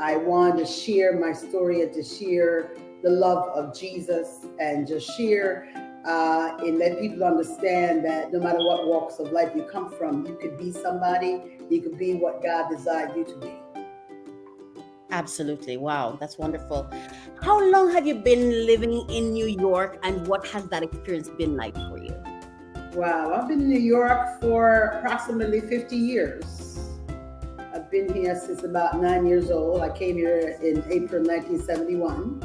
I wanted to share my story and to share the love of Jesus and just share uh, and let people understand that no matter what walks of life you come from, you could be somebody, you could be what God designed you to be. Absolutely. Wow, that's wonderful. How long have you been living in New York and what has that experience been like for you? Wow, I've been in New York for approximately 50 years. Been here since about nine years old. I came here in April 1971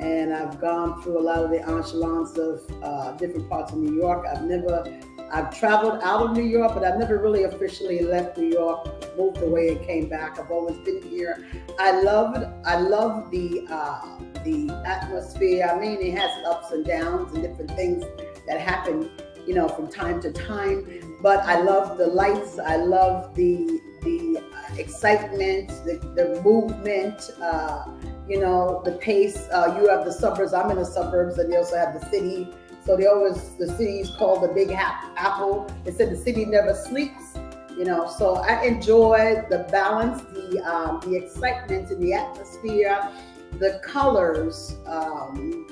and I've gone through a lot of the echelons of uh, different parts of New York. I've never, I've traveled out of New York, but I've never really officially left New York, moved away and came back. I've always been here. I loved, I love the uh, the atmosphere. I mean, it has ups and downs and different things that happen, you know, from time to time. But I love the lights. I love the the excitement, the, the movement. Uh, you know, the pace. Uh, you have the suburbs. I'm in the suburbs, and they also have the city. So they always the city's called the Big Apple. They said the city never sleeps. You know, so I enjoy the balance, the um, the excitement, and the atmosphere, the colors, um,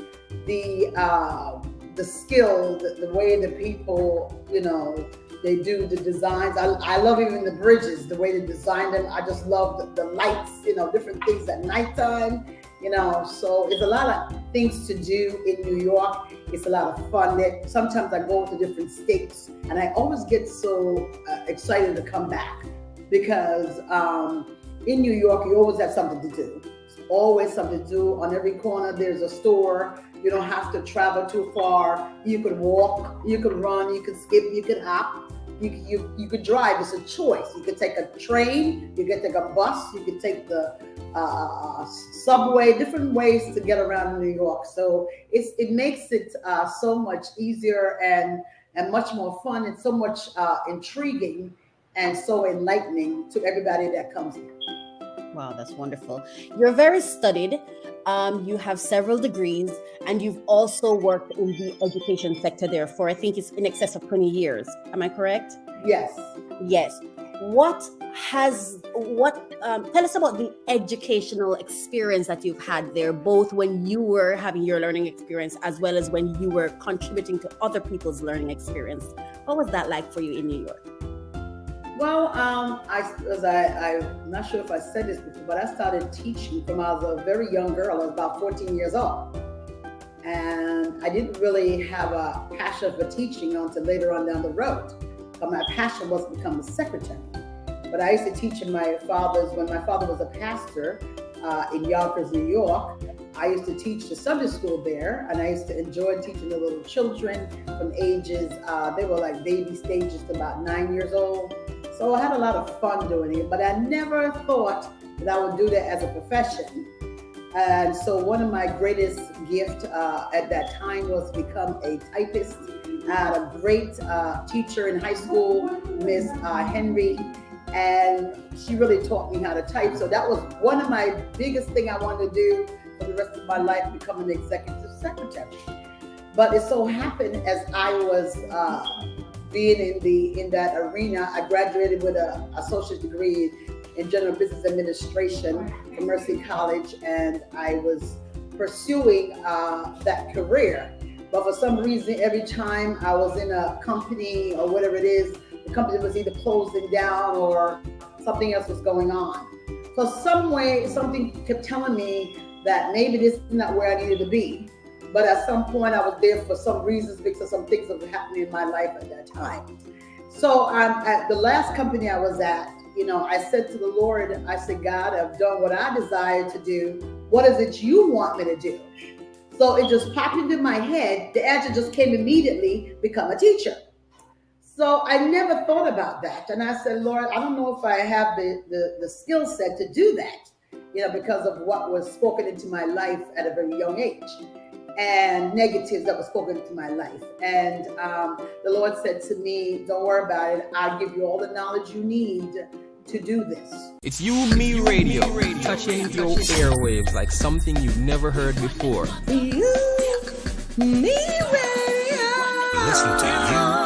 the uh, the skill, the, the way the people, you know, they do the designs. I, I love even the bridges, the way they design them. I just love the, the lights, you know, different things at nighttime, you know. So it's a lot of things to do in New York. It's a lot of fun. That sometimes I go to different states, and I always get so uh, excited to come back because um, in New York you always have something to do. Always something to do. On every corner there's a store. You don't have to travel too far. You could walk, you could run, you could skip, you could hop you, you, you could drive. It's a choice. You could take a train, you could take a bus, you could take the uh, subway, different ways to get around New York. So it's, it makes it uh, so much easier and, and much more fun and so much uh, intriguing and so enlightening to everybody that comes here. Wow, that's wonderful. You're very studied. Um, you have several degrees, and you've also worked in the education sector there for I think it's in excess of 20 years. Am I correct? Yes. Yes. What has what? Um, tell us about the educational experience that you've had there, both when you were having your learning experience as well as when you were contributing to other people's learning experience. What was that like for you in New York? Well, um, I, as I, I'm not sure if I said this before, but I started teaching from I was a very young girl. I was about 14 years old. And I didn't really have a passion for teaching until later on down the road. But my passion was to become a secretary. But I used to teach in my father's, when my father was a pastor uh, in Yonkers, New York, I used to teach the Sunday school there, and I used to enjoy teaching the little children from ages, uh, they were like baby stages to about nine years old. So I had a lot of fun doing it, but I never thought that I would do that as a profession. And so one of my greatest gift uh, at that time was become a typist. I had a great uh, teacher in high school, Miss uh, Henry, and she really taught me how to type. So that was one of my biggest thing I wanted to do for the rest of my life, become an executive secretary. But it so happened as I was uh, being in the in that arena. I graduated with a associate degree in general business administration from Mercy College, and I was pursuing uh, that career. But for some reason, every time I was in a company or whatever it is, the company was either closing down or something else was going on. So some way, something kept telling me that maybe this is not where I needed to be. But at some point, I was there for some reasons because some things that were happening in my life at that time. So um, at the last company I was at, you know, I said to the Lord, I said, God, I've done what I desire to do. What is it you want me to do? So it just popped into my head. The answer just came immediately become a teacher. So I never thought about that. And I said, Lord, I don't know if I have the, the, the skill set to do that, you know, because of what was spoken into my life at a very young age and negatives that were spoken into my life. And um, the Lord said to me, Don't worry about it. I'll give you all the knowledge you need to do this. It's you, me radio, touching your airwaves like something you've never heard before. You, me radio. Listen to you,